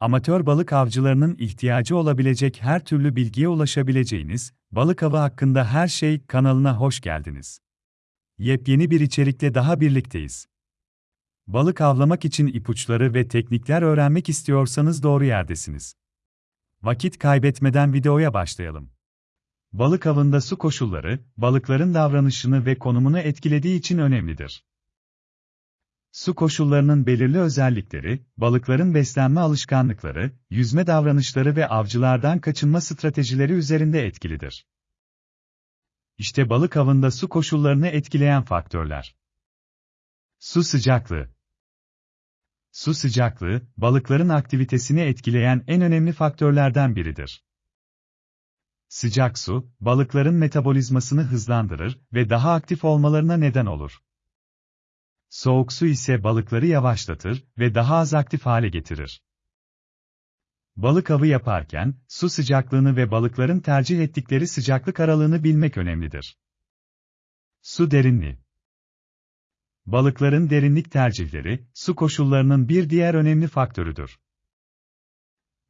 Amatör balık avcılarının ihtiyacı olabilecek her türlü bilgiye ulaşabileceğiniz Balık Avı hakkında her şey kanalına hoş geldiniz. Yepyeni bir içerikle daha birlikteyiz. Balık avlamak için ipuçları ve teknikler öğrenmek istiyorsanız doğru yerdesiniz. Vakit kaybetmeden videoya başlayalım. Balık avında su koşulları, balıkların davranışını ve konumunu etkilediği için önemlidir. Su koşullarının belirli özellikleri, balıkların beslenme alışkanlıkları, yüzme davranışları ve avcılardan kaçınma stratejileri üzerinde etkilidir. İşte balık avında su koşullarını etkileyen faktörler. Su sıcaklığı. Su sıcaklığı, balıkların aktivitesini etkileyen en önemli faktörlerden biridir. Sıcak su, balıkların metabolizmasını hızlandırır ve daha aktif olmalarına neden olur. Soğuk su ise balıkları yavaşlatır ve daha az aktif hale getirir. Balık avı yaparken, su sıcaklığını ve balıkların tercih ettikleri sıcaklık aralığını bilmek önemlidir. Su derinliği Balıkların derinlik tercihleri, su koşullarının bir diğer önemli faktörüdür.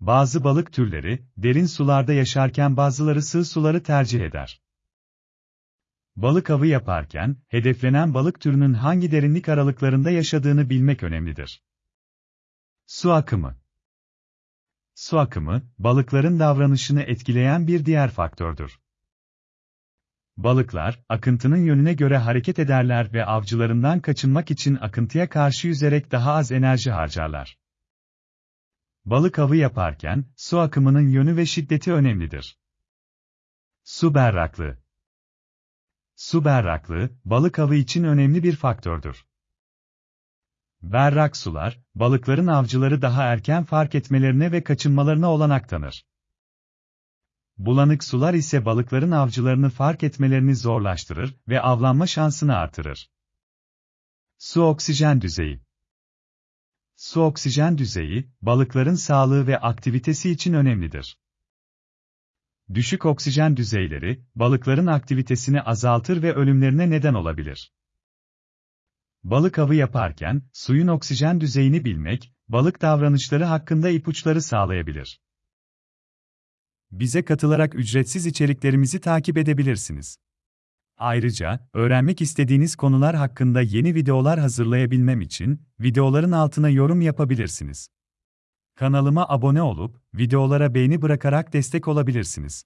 Bazı balık türleri, derin sularda yaşarken bazıları sığ suları tercih eder. Balık avı yaparken, hedeflenen balık türünün hangi derinlik aralıklarında yaşadığını bilmek önemlidir. Su akımı Su akımı, balıkların davranışını etkileyen bir diğer faktördür. Balıklar, akıntının yönüne göre hareket ederler ve avcılarından kaçınmak için akıntıya karşı yüzerek daha az enerji harcarlar. Balık avı yaparken, su akımının yönü ve şiddeti önemlidir. Su berraklığı Su berraklığı, balık avı için önemli bir faktördür. Berrak sular, balıkların avcıları daha erken fark etmelerine ve kaçınmalarına olanak tanır. Bulanık sular ise balıkların avcılarını fark etmelerini zorlaştırır ve avlanma şansını artırır. Su oksijen düzeyi Su oksijen düzeyi, balıkların sağlığı ve aktivitesi için önemlidir. Düşük oksijen düzeyleri, balıkların aktivitesini azaltır ve ölümlerine neden olabilir. Balık avı yaparken, suyun oksijen düzeyini bilmek, balık davranışları hakkında ipuçları sağlayabilir. Bize katılarak ücretsiz içeriklerimizi takip edebilirsiniz. Ayrıca, öğrenmek istediğiniz konular hakkında yeni videolar hazırlayabilmem için, videoların altına yorum yapabilirsiniz. Kanalıma abone olup, videolara beğeni bırakarak destek olabilirsiniz.